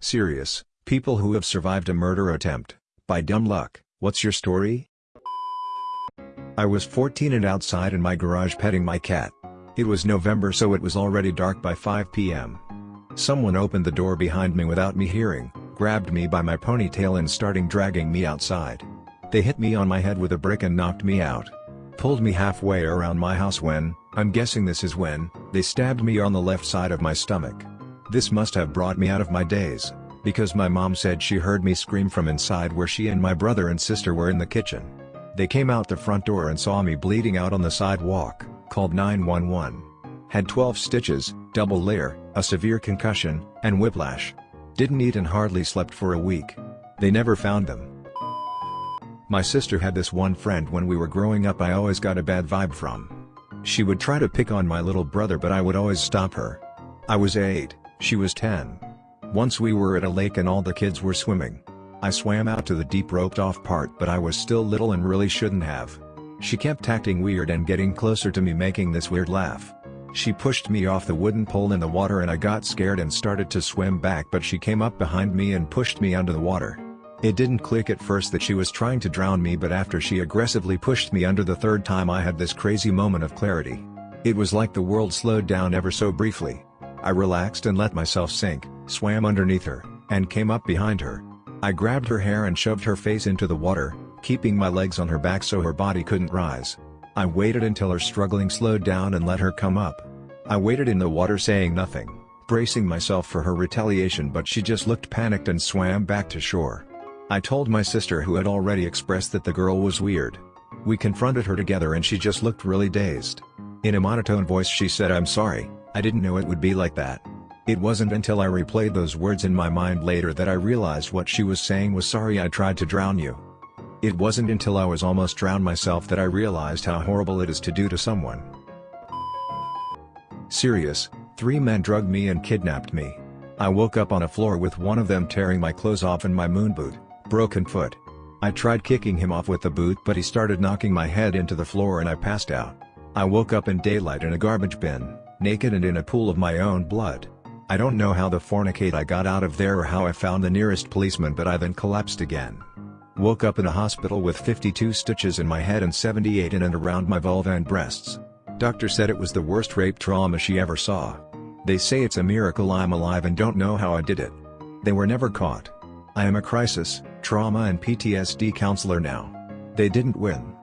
Serious, people who have survived a murder attempt, by dumb luck, what's your story? I was 14 and outside in my garage petting my cat. It was November so it was already dark by 5 p.m. Someone opened the door behind me without me hearing, grabbed me by my ponytail and starting dragging me outside. They hit me on my head with a brick and knocked me out. Pulled me halfway around my house when, I'm guessing this is when, they stabbed me on the left side of my stomach. This must have brought me out of my daze, because my mom said she heard me scream from inside where she and my brother and sister were in the kitchen. They came out the front door and saw me bleeding out on the sidewalk, called 911. Had 12 stitches, double layer, a severe concussion, and whiplash. Didn't eat and hardly slept for a week. They never found them. My sister had this one friend when we were growing up I always got a bad vibe from. She would try to pick on my little brother but I would always stop her. I was 8, she was 10. Once we were at a lake and all the kids were swimming. I swam out to the deep roped off part but I was still little and really shouldn't have. She kept acting weird and getting closer to me making this weird laugh. She pushed me off the wooden pole in the water and I got scared and started to swim back but she came up behind me and pushed me under the water. It didn't click at first that she was trying to drown me but after she aggressively pushed me under the third time I had this crazy moment of clarity. It was like the world slowed down ever so briefly. I relaxed and let myself sink, swam underneath her, and came up behind her. I grabbed her hair and shoved her face into the water, keeping my legs on her back so her body couldn't rise. I waited until her struggling slowed down and let her come up. I waited in the water saying nothing, bracing myself for her retaliation but she just looked panicked and swam back to shore. I told my sister who had already expressed that the girl was weird. We confronted her together and she just looked really dazed. In a monotone voice she said I'm sorry, I didn't know it would be like that. It wasn't until I replayed those words in my mind later that I realized what she was saying was sorry I tried to drown you. It wasn't until I was almost drowned myself that I realized how horrible it is to do to someone. Serious, three men drugged me and kidnapped me. I woke up on a floor with one of them tearing my clothes off and my moon boot. Broken foot. I tried kicking him off with the boot but he started knocking my head into the floor and I passed out. I woke up in daylight in a garbage bin, naked and in a pool of my own blood. I don't know how the fornicate I got out of there or how I found the nearest policeman but I then collapsed again. Woke up in a hospital with 52 stitches in my head and 78 in and around my vulva and breasts. Doctor said it was the worst rape trauma she ever saw. They say it's a miracle I'm alive and don't know how I did it. They were never caught. I am a crisis, trauma and PTSD counselor now. They didn't win.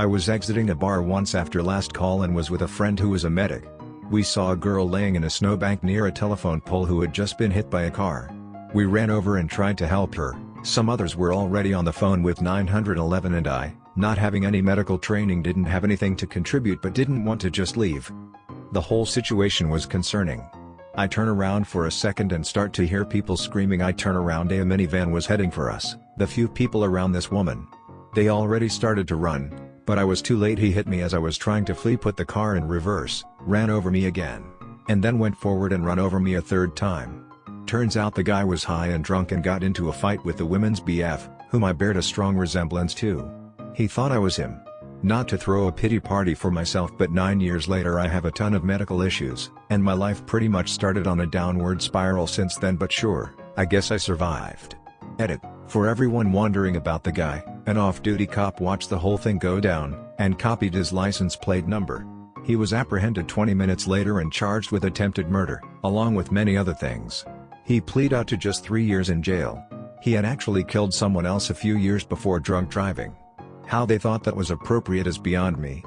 I was exiting a bar once after last call and was with a friend who was a medic. We saw a girl laying in a snowbank near a telephone pole who had just been hit by a car. We ran over and tried to help her, some others were already on the phone with 911 and I, not having any medical training didn't have anything to contribute but didn't want to just leave. The whole situation was concerning. I turn around for a second and start to hear people screaming I turn around a minivan was heading for us, the few people around this woman. They already started to run, but I was too late he hit me as I was trying to flee put the car in reverse, ran over me again, and then went forward and run over me a third time. Turns out the guy was high and drunk and got into a fight with the women's BF, whom I bared a strong resemblance to. He thought I was him. Not to throw a pity party for myself but 9 years later I have a ton of medical issues, and my life pretty much started on a downward spiral since then but sure, I guess I survived. Edit, for everyone wondering about the guy, an off-duty cop watched the whole thing go down, and copied his license plate number. He was apprehended 20 minutes later and charged with attempted murder, along with many other things. He pleaded out to just three years in jail. He had actually killed someone else a few years before drunk driving. How they thought that was appropriate is beyond me.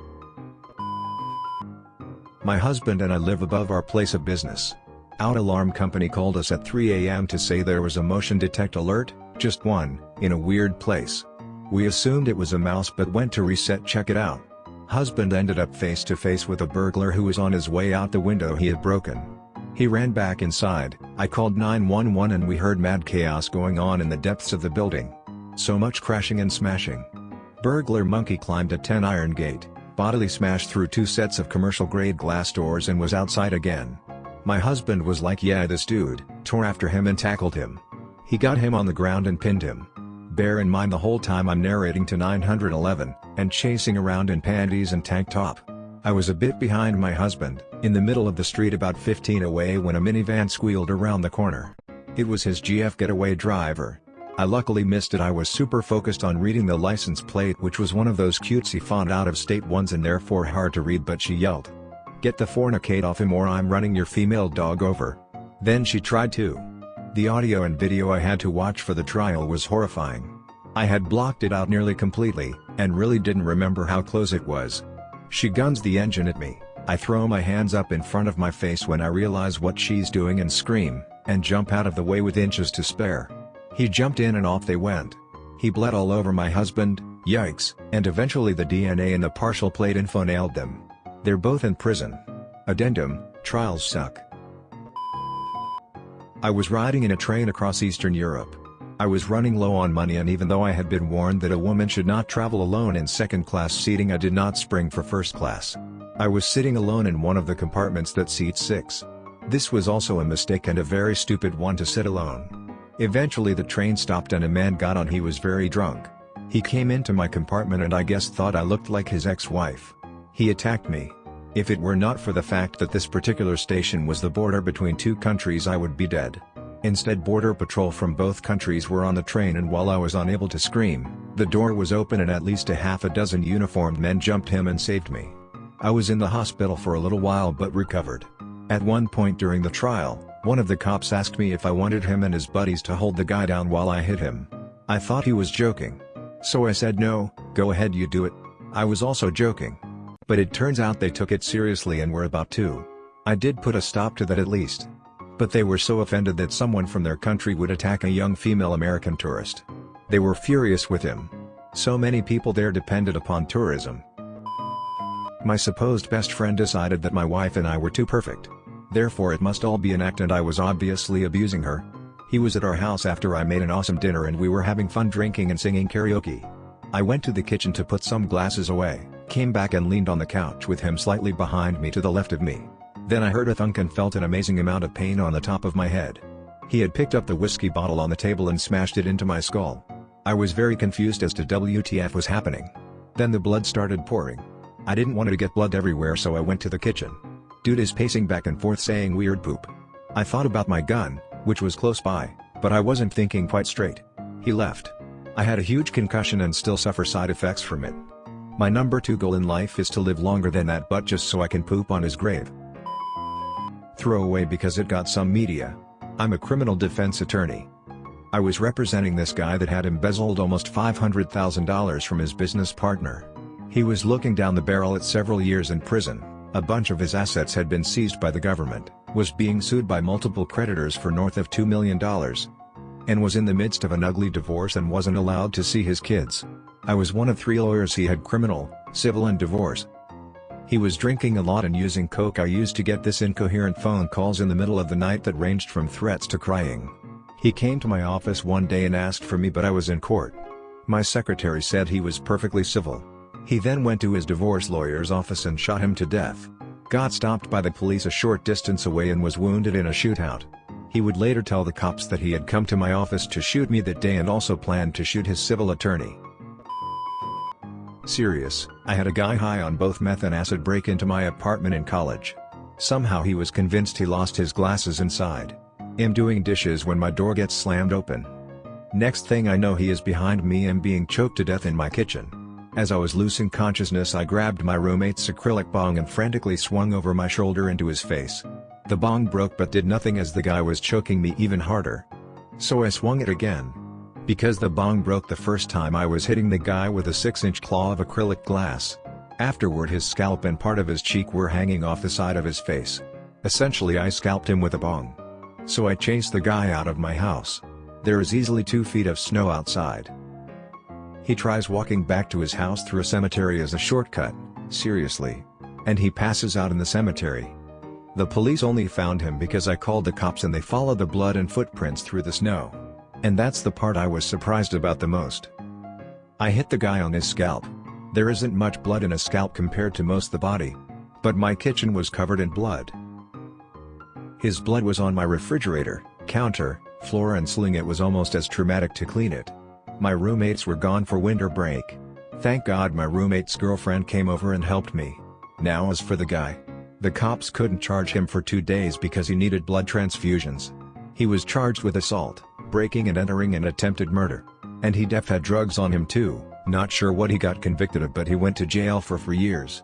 My husband and I live above our place of business. Out alarm company called us at 3 am to say there was a motion detect alert, just one, in a weird place. We assumed it was a mouse but went to reset check it out. Husband ended up face to face with a burglar who was on his way out the window he had broken. He ran back inside, I called 911 and we heard mad chaos going on in the depths of the building. So much crashing and smashing. Burglar Monkey climbed a 10 iron gate, bodily smashed through two sets of commercial-grade glass doors and was outside again. My husband was like yeah this dude, tore after him and tackled him. He got him on the ground and pinned him. Bear in mind the whole time I'm narrating to 911, and chasing around in panties and tank top. I was a bit behind my husband, in the middle of the street about 15 away when a minivan squealed around the corner. It was his GF getaway driver. I luckily missed it I was super focused on reading the license plate which was one of those cutesy font out-of-state ones and therefore hard to read but she yelled. Get the fornicate off him or I'm running your female dog over. Then she tried to. The audio and video I had to watch for the trial was horrifying. I had blocked it out nearly completely, and really didn't remember how close it was. She guns the engine at me, I throw my hands up in front of my face when I realize what she's doing and scream, and jump out of the way with inches to spare. He jumped in and off they went. He bled all over my husband, yikes, and eventually the DNA and the partial plate info nailed them. They're both in prison. Addendum, trials suck. I was riding in a train across Eastern Europe. I was running low on money and even though I had been warned that a woman should not travel alone in second-class seating I did not spring for first class. I was sitting alone in one of the compartments that seats six. This was also a mistake and a very stupid one to sit alone. Eventually the train stopped and a man got on he was very drunk. He came into my compartment and I guess thought I looked like his ex-wife. He attacked me. If it were not for the fact that this particular station was the border between two countries I would be dead. Instead border patrol from both countries were on the train and while I was unable to scream, the door was open and at least a half a dozen uniformed men jumped him and saved me. I was in the hospital for a little while but recovered. At one point during the trial, one of the cops asked me if I wanted him and his buddies to hold the guy down while I hit him. I thought he was joking. So I said no, go ahead you do it. I was also joking. But it turns out they took it seriously and were about to. I did put a stop to that at least. But they were so offended that someone from their country would attack a young female American tourist. They were furious with him. So many people there depended upon tourism. My supposed best friend decided that my wife and I were too perfect. Therefore it must all be an act and I was obviously abusing her. He was at our house after I made an awesome dinner and we were having fun drinking and singing karaoke. I went to the kitchen to put some glasses away, came back and leaned on the couch with him slightly behind me to the left of me. Then I heard a thunk and felt an amazing amount of pain on the top of my head. He had picked up the whiskey bottle on the table and smashed it into my skull. I was very confused as to WTF was happening. Then the blood started pouring. I didn't want to get blood everywhere so I went to the kitchen. Dude is pacing back and forth saying weird poop. I thought about my gun, which was close by, but I wasn't thinking quite straight. He left. I had a huge concussion and still suffer side effects from it. My number two goal in life is to live longer than that but just so I can poop on his grave. Throw away because it got some media. I'm a criminal defense attorney. I was representing this guy that had embezzled almost $500,000 from his business partner. He was looking down the barrel at several years in prison, a bunch of his assets had been seized by the government, was being sued by multiple creditors for north of $2 million, and was in the midst of an ugly divorce and wasn't allowed to see his kids. I was one of three lawyers he had criminal, civil and divorce, he was drinking a lot and using coke I used to get this incoherent phone calls in the middle of the night that ranged from threats to crying. He came to my office one day and asked for me but I was in court. My secretary said he was perfectly civil. He then went to his divorce lawyer's office and shot him to death. Got stopped by the police a short distance away and was wounded in a shootout. He would later tell the cops that he had come to my office to shoot me that day and also planned to shoot his civil attorney. Serious, I had a guy high on both meth and acid break into my apartment in college. Somehow he was convinced he lost his glasses inside. Am doing dishes when my door gets slammed open. Next thing I know he is behind me and being choked to death in my kitchen. As I was losing consciousness I grabbed my roommate's acrylic bong and frantically swung over my shoulder into his face. The bong broke but did nothing as the guy was choking me even harder. So I swung it again. Because the bong broke the first time I was hitting the guy with a 6-inch claw of acrylic glass. Afterward his scalp and part of his cheek were hanging off the side of his face. Essentially I scalped him with a bong. So I chased the guy out of my house. There is easily 2 feet of snow outside. He tries walking back to his house through a cemetery as a shortcut, seriously. And he passes out in the cemetery. The police only found him because I called the cops and they followed the blood and footprints through the snow. And that's the part I was surprised about the most. I hit the guy on his scalp. There isn't much blood in a scalp compared to most the body. But my kitchen was covered in blood. His blood was on my refrigerator, counter, floor and sling it was almost as traumatic to clean it. My roommates were gone for winter break. Thank God my roommate's girlfriend came over and helped me. Now as for the guy. The cops couldn't charge him for two days because he needed blood transfusions. He was charged with assault, breaking and entering and attempted murder. And he def had drugs on him too, not sure what he got convicted of but he went to jail for for years.